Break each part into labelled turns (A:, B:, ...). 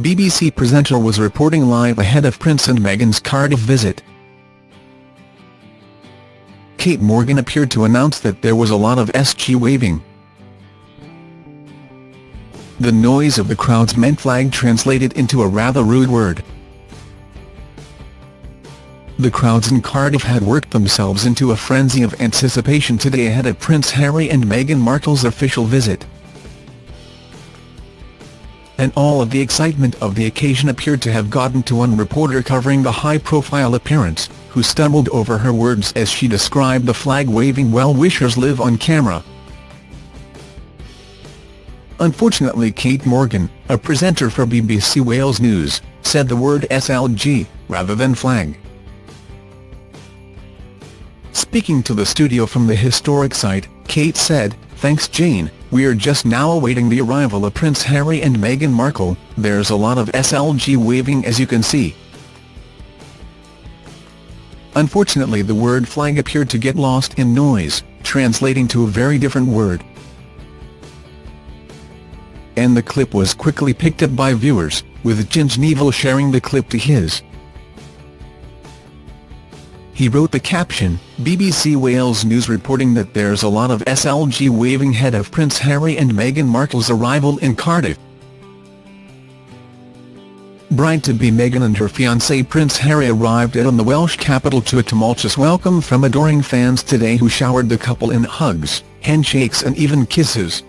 A: BBC presenter was reporting live ahead of Prince and Meghan's Cardiff visit. Kate Morgan appeared to announce that there was a lot of SG waving. The noise of the crowds meant flag translated into a rather rude word. The crowds in Cardiff had worked themselves into a frenzy of anticipation today ahead of Prince Harry and Meghan Markle's official visit. And all of the excitement of the occasion appeared to have gotten to one reporter covering the high-profile appearance, who stumbled over her words as she described the flag-waving well-wishers live on camera. Unfortunately Kate Morgan, a presenter for BBC Wales News, said the word SLG, rather than flag. Speaking to the studio from the historic site, Kate said, Thanks Jane, we're just now awaiting the arrival of Prince Harry and Meghan Markle, there's a lot of SLG waving as you can see. Unfortunately the word flag appeared to get lost in noise, translating to a very different word. And the clip was quickly picked up by viewers, with Ginge Neville sharing the clip to his. He wrote the caption, BBC Wales News reporting that there's a lot of SLG waving ahead of Prince Harry and Meghan Markle's arrival in Cardiff. Bride-to-be Meghan and her fiancé Prince Harry arrived at the Welsh capital to a tumultuous welcome from adoring fans today who showered the couple in hugs, handshakes and even kisses.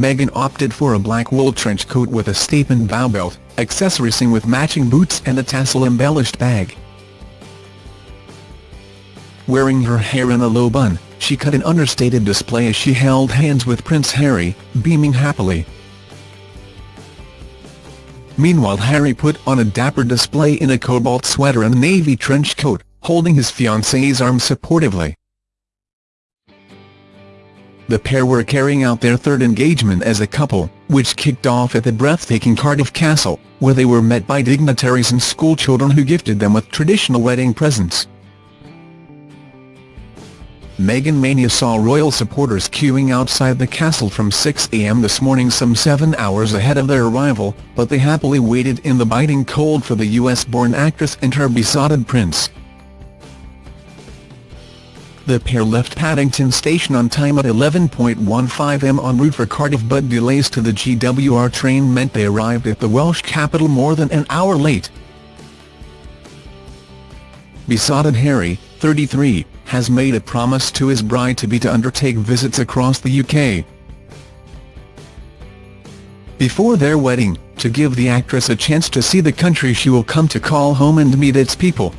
A: Meghan opted for a black wool trench coat with a statement bow belt, accessorizing with matching boots and a tassel-embellished bag. Wearing her hair in a low bun, she cut an understated display as she held hands with Prince Harry, beaming happily. Meanwhile Harry put on a dapper display in a cobalt sweater and navy trench coat, holding his fiancée's arm supportively the pair were carrying out their third engagement as a couple, which kicked off at the breathtaking Cardiff Castle, where they were met by dignitaries and schoolchildren who gifted them with traditional wedding presents. Meghan Mania saw royal supporters queuing outside the castle from 6 a.m. this morning some seven hours ahead of their arrival, but they happily waited in the biting cold for the US-born actress and her besotted prince. The pair left Paddington Station on time at 11.15 m en route for Cardiff but delays to the GWR train meant they arrived at the Welsh capital more than an hour late. Besotted Harry, 33, has made a promise to his bride-to-be to undertake visits across the UK. Before their wedding, to give the actress a chance to see the country she will come to call home and meet its people,